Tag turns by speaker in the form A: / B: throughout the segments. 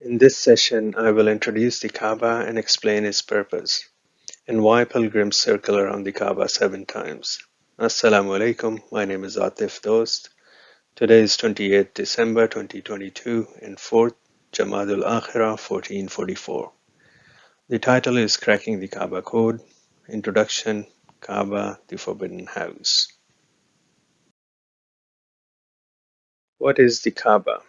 A: In this session I will introduce the Kaaba and explain its purpose, and why pilgrims circle around the Kaaba seven times. Assalamu alaikum, my name is Atif Dost. Today is 28 December 2022 and 4th Jamadul Akhirah 1444. The title is Cracking the Kaaba Code, Introduction, Kaaba, the Forbidden House. What is the Kaaba?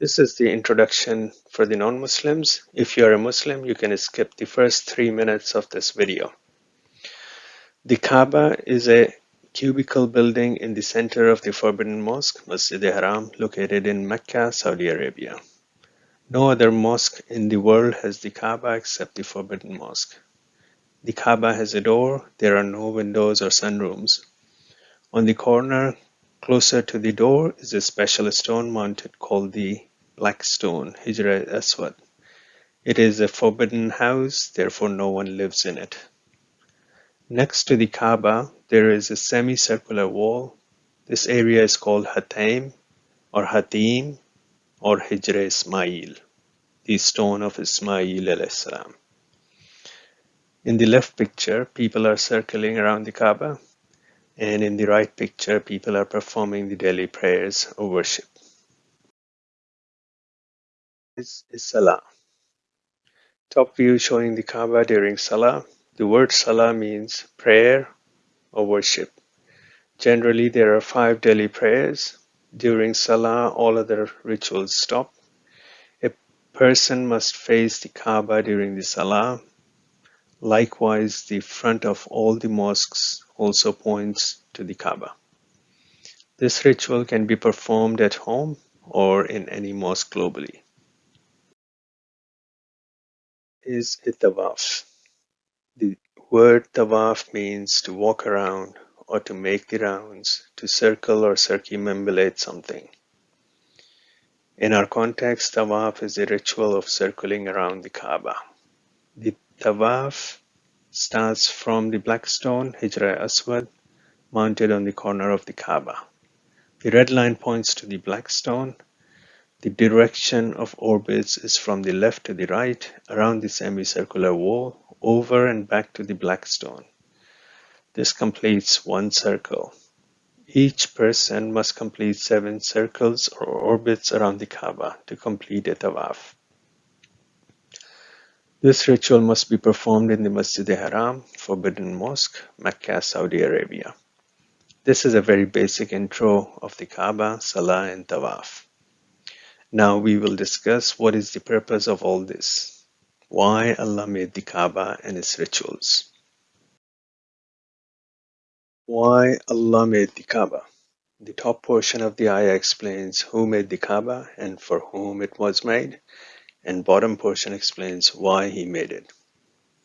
A: This is the introduction for the non-Muslims. If you are a Muslim, you can skip the first three minutes of this video. The Kaaba is a cubical building in the center of the Forbidden Mosque, Masjid al-Haram, located in Mecca, Saudi Arabia. No other mosque in the world has the Kaaba except the Forbidden Mosque. The Kaaba has a door, there are no windows or sunrooms. On the corner, closer to the door, is a special stone mounted called the Blackstone, Hijra Aswad. It is a forbidden house, therefore no one lives in it. Next to the Kaaba, there is a semicircular wall. This area is called Hatim or Hatim or Hijra Ismail, the stone of Ismail salam. In the left picture, people are circling around the Kaaba, and in the right picture, people are performing the daily prayers or worship is Salah. Top view showing the Kaaba during Salah. The word Salah means prayer or worship. Generally, there are five daily prayers. During Salah, all other rituals stop. A person must face the Kaaba during the Salah. Likewise, the front of all the mosques also points to the Kaaba. This ritual can be performed at home or in any mosque globally is a tawaf. The word tawaf means to walk around or to make the rounds, to circle or circumambulate something. In our context, tawaf is a ritual of circling around the Kaaba. The tawaf starts from the black stone, Hijra Aswad, mounted on the corner of the Kaaba. The red line points to the black stone, the direction of orbits is from the left to the right, around the semicircular wall, over and back to the black stone. This completes one circle. Each person must complete seven circles or orbits around the Kaaba to complete a tawaf. This ritual must be performed in the Masjid haram Forbidden Mosque, Mecca, Saudi Arabia. This is a very basic intro of the Kaaba, Salah, and Tawaf. Now we will discuss what is the purpose of all this, why Allah made the Kaaba and its rituals. Why Allah made the Kaaba? The top portion of the ayah explains who made the Kaaba and for whom it was made, and bottom portion explains why he made it.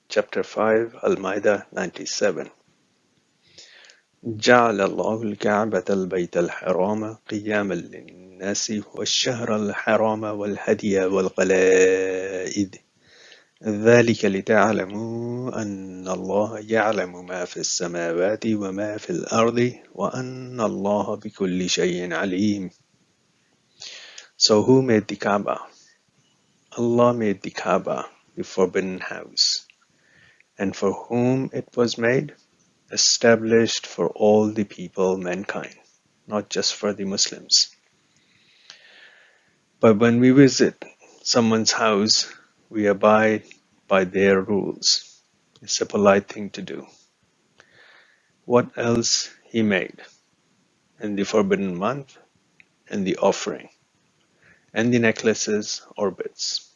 A: Chapter 5, Al-Maidah 97. جعل الله الكعبة البيت الحرام قياما للناس والشهر الحرام والهدي والقلائد ذلك لتعلموا أن الله يعلم ما في السماوات وما في الأرض وأن الله بكل شيء عليم So who made the Kaaba? Allah made the Kaaba, the forbidden house. And for whom it was made? established for all the people, mankind, not just for the Muslims. But when we visit someone's house, we abide by their rules. It's a polite thing to do. What else he made? And the forbidden month, and the offering, and the necklaces or bits.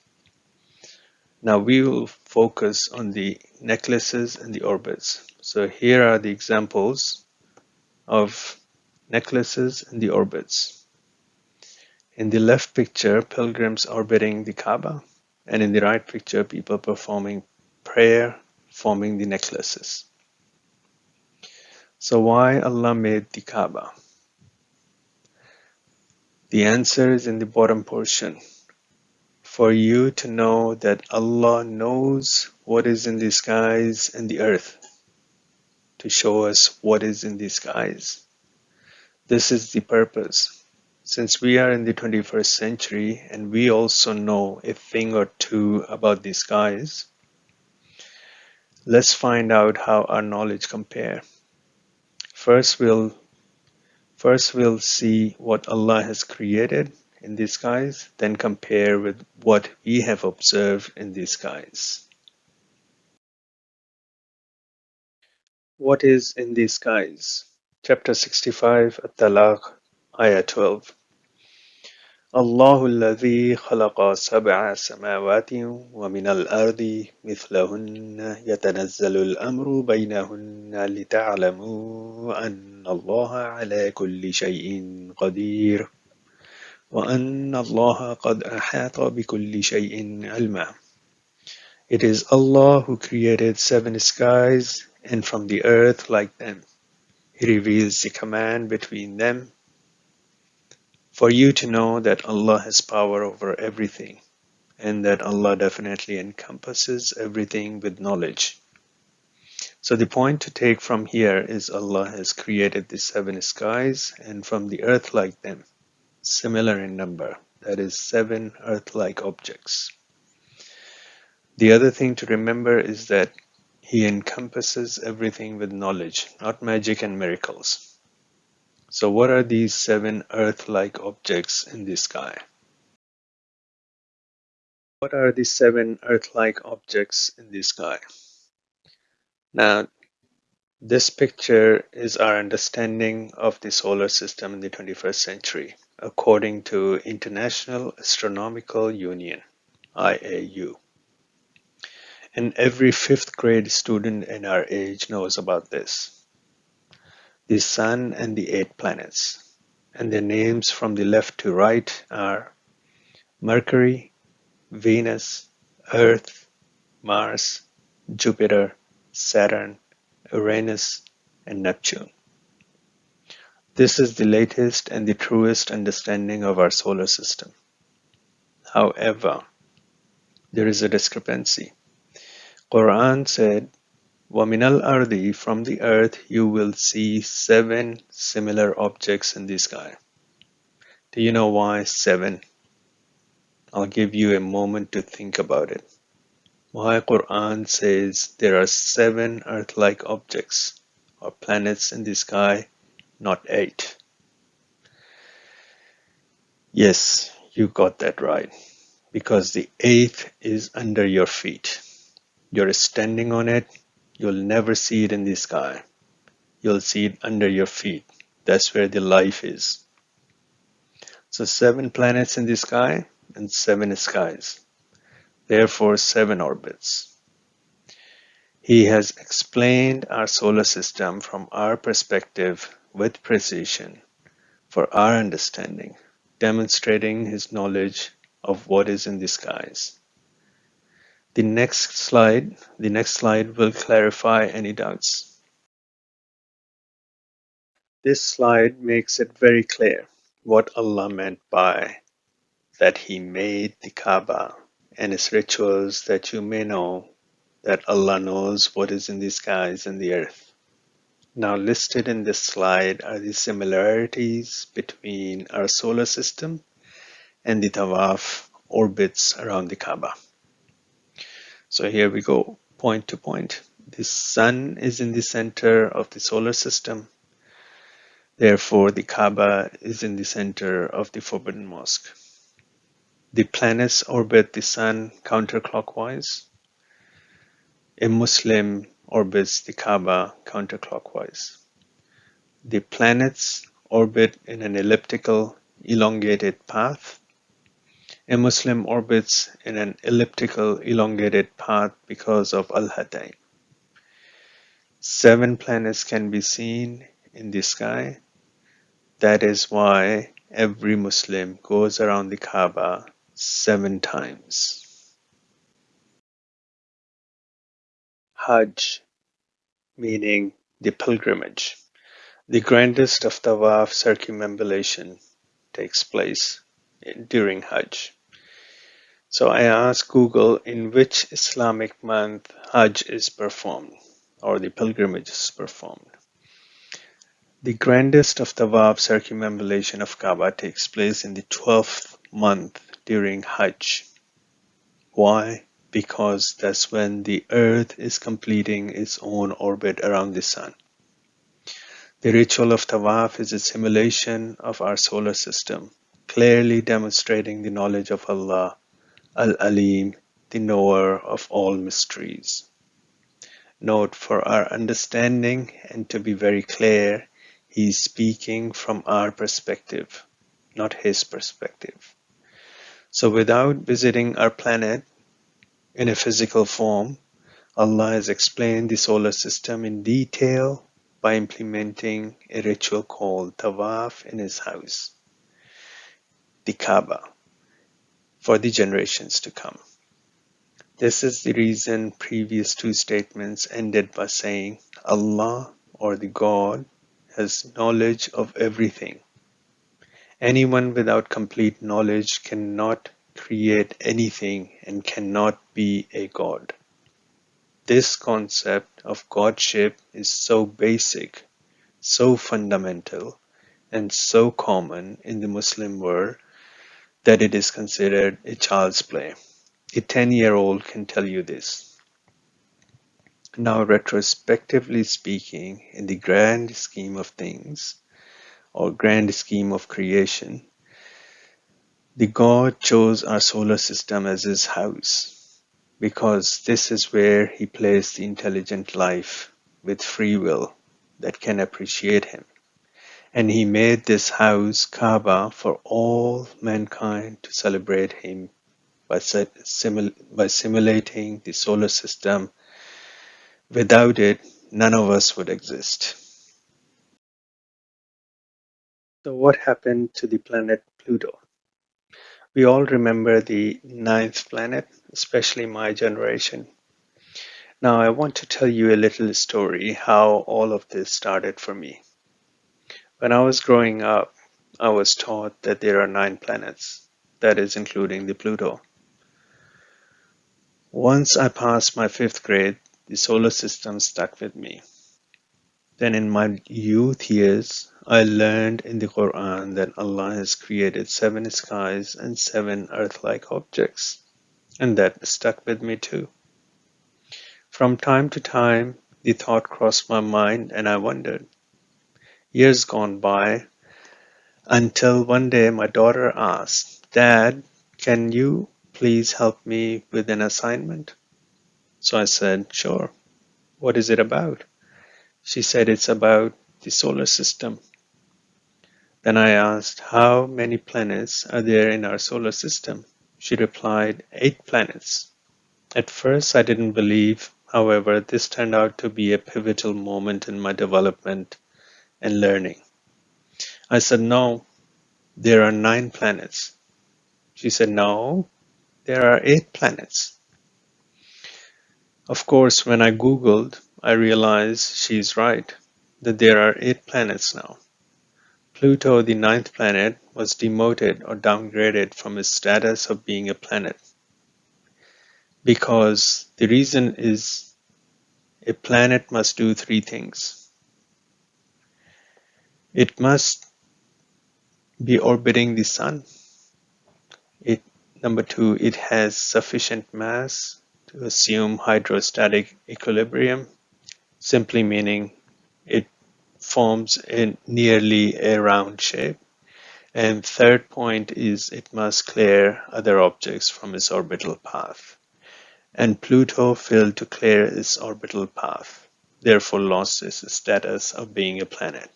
A: Now we will focus on the necklaces and the orbits. So here are the examples of necklaces and the orbits. In the left picture, pilgrims orbiting the Kaaba, and in the right picture, people performing prayer, forming the necklaces. So why Allah made the Kaaba? The answer is in the bottom portion for you to know that Allah knows what is in the skies and the earth to show us what is in the skies. This is the purpose. Since we are in the 21st century and we also know a thing or two about the skies, let's find out how our knowledge compare. First we'll first we'll see what Allah has created in the skies, then compare with what we have observed in the skies. What is in the skies? Chapter 65, At-Talaq, Ayah 12. الله الذي خلق سبع سماوات ومن الأرض مثلهن يتنزل الأمر بينهن لتعلموا أن الله على كل شيء قدير وَأَنَّ اللَّهَ قَدْ أَحَاطَ بِكُلِّ شَيْءٍ عِلْمًا It is Allah who created seven skies and from the earth like them. He reveals the command between them for you to know that Allah has power over everything and that Allah definitely encompasses everything with knowledge. So the point to take from here is Allah has created the seven skies and from the earth like them similar in number, that is seven Earth-like objects. The other thing to remember is that he encompasses everything with knowledge, not magic and miracles. So what are these seven Earth-like objects in the sky? What are the seven Earth-like objects in the sky? Now, this picture is our understanding of the solar system in the 21st century according to International Astronomical Union IAU. And every fifth grade student in our age knows about this. The Sun and the eight planets. And their names from the left to right are Mercury, Venus, Earth, Mars, Jupiter, Saturn, Uranus, and Neptune. This is the latest and the truest understanding of our solar system. However, there is a discrepancy. Quran said, وَمِنَ الْأَرْضِ From the earth you will see seven similar objects in the sky. Do you know why seven? I'll give you a moment to think about it. Why Quran says there are seven Earth-like objects or planets in the sky not 8. Yes, you got that right. Because the eighth is under your feet. You're standing on it. You'll never see it in the sky. You'll see it under your feet. That's where the life is. So seven planets in the sky and seven skies. Therefore, seven orbits. He has explained our solar system from our perspective with precision for our understanding, demonstrating his knowledge of what is in the skies. The next slide, the next slide will clarify any doubts. This slide makes it very clear what Allah meant by that he made the Kaaba and its rituals that you may know that Allah knows what is in the skies and the earth. Now listed in this slide are the similarities between our solar system and the Tawaf orbits around the Kaaba. So here we go point to point. The sun is in the center of the solar system. Therefore, the Kaaba is in the center of the Forbidden Mosque. The planets orbit the sun counterclockwise. A Muslim orbits the Kaaba counterclockwise. The planets orbit in an elliptical elongated path. A Muslim orbits in an elliptical elongated path because of Al-Hatim. Seven planets can be seen in the sky. That is why every Muslim goes around the Kaaba seven times. Hajj, meaning the pilgrimage. The grandest of tawaf circumambulation takes place during Hajj. So I asked Google in which Islamic month Hajj is performed or the pilgrimage is performed. The grandest of tawaf circumambulation of Kaaba takes place in the 12th month during Hajj. Why? because that's when the Earth is completing its own orbit around the Sun. The ritual of Tawaf is a simulation of our solar system, clearly demonstrating the knowledge of Allah, Al-Alim, the knower of all mysteries. Note for our understanding and to be very clear, he is speaking from our perspective, not his perspective. So without visiting our planet, in a physical form, Allah has explained the solar system in detail by implementing a ritual called tawaf in his house, the Kaaba, for the generations to come. This is the reason previous two statements ended by saying Allah or the God has knowledge of everything. Anyone without complete knowledge cannot create anything and cannot be a god. This concept of godship is so basic, so fundamental, and so common in the Muslim world that it is considered a child's play. A 10-year-old can tell you this. Now, retrospectively speaking, in the grand scheme of things, or grand scheme of creation, the god chose our solar system as his house, because this is where he placed the intelligent life with free will that can appreciate him. And he made this house, Kaaba, for all mankind to celebrate him by, simul by simulating the solar system. Without it, none of us would exist. So what happened to the planet Pluto? We all remember the ninth planet, especially my generation. Now I want to tell you a little story how all of this started for me. When I was growing up, I was taught that there are nine planets, that is including the Pluto. Once I passed my fifth grade, the solar system stuck with me. Then in my youth years, I learned in the Quran that Allah has created seven skies and seven earth-like objects, and that stuck with me too. From time to time, the thought crossed my mind and I wondered. Years gone by until one day my daughter asked, Dad, can you please help me with an assignment? So I said, Sure. What is it about? She said, It's about the solar system. Then I asked, how many planets are there in our solar system? She replied, eight planets. At first, I didn't believe. However, this turned out to be a pivotal moment in my development and learning. I said, no, there are nine planets. She said, no, there are eight planets. Of course, when I Googled, I realized she's right, that there are eight planets now. Pluto, the ninth planet, was demoted or downgraded from its status of being a planet because the reason is a planet must do three things. It must be orbiting the sun. It, number two, it has sufficient mass to assume hydrostatic equilibrium, simply meaning it forms a nearly a round shape. And third point is it must clear other objects from its orbital path. And Pluto failed to clear its orbital path, therefore lost its status of being a planet.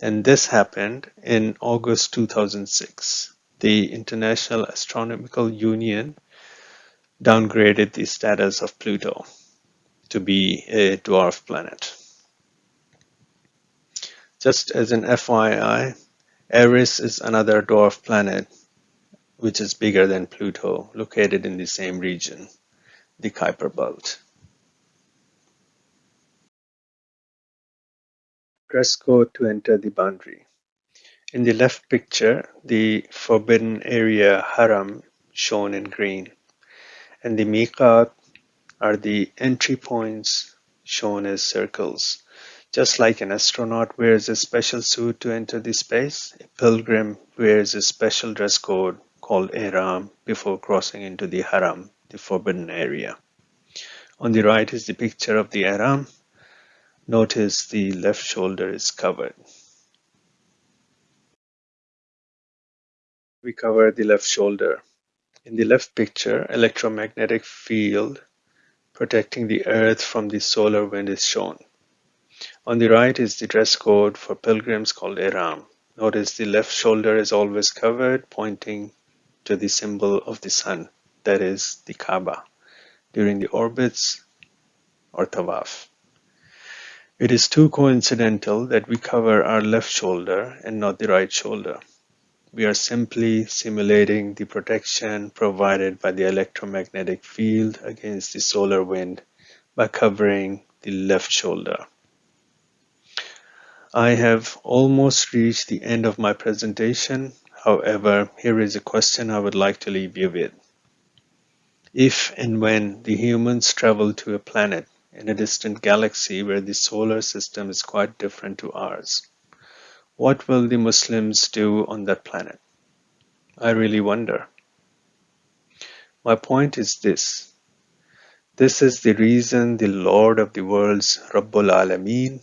A: And this happened in August 2006. The International Astronomical Union downgraded the status of Pluto to be a dwarf planet. Just as an FYI, Eris is another dwarf planet which is bigger than Pluto, located in the same region, the Kuiper Belt. Press code to enter the boundary. In the left picture, the forbidden area haram shown in green and the miqat are the entry points shown as circles. Just like an astronaut wears a special suit to enter the space, a pilgrim wears a special dress code called ihram before crossing into the haram, the forbidden area. On the right is the picture of the ihram. Notice the left shoulder is covered. We cover the left shoulder. In the left picture, electromagnetic field protecting the earth from the solar wind is shown. On the right is the dress code for pilgrims called ihram. Notice the left shoulder is always covered, pointing to the symbol of the sun, that is the Kaaba, during the orbits or tawaf. It is too coincidental that we cover our left shoulder and not the right shoulder. We are simply simulating the protection provided by the electromagnetic field against the solar wind by covering the left shoulder. I have almost reached the end of my presentation. However, here is a question I would like to leave you with. If and when the humans travel to a planet in a distant galaxy where the solar system is quite different to ours, what will the Muslims do on that planet? I really wonder. My point is this. This is the reason the Lord of the worlds, Rabbul Alameen,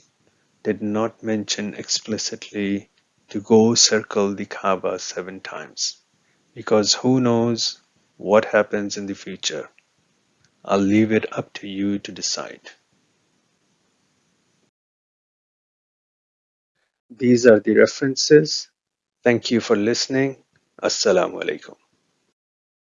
A: did not mention explicitly to go circle the Kaaba seven times because who knows what happens in the future. I'll leave it up to you to decide. These are the references. Thank you for listening. Assalamu alaikum.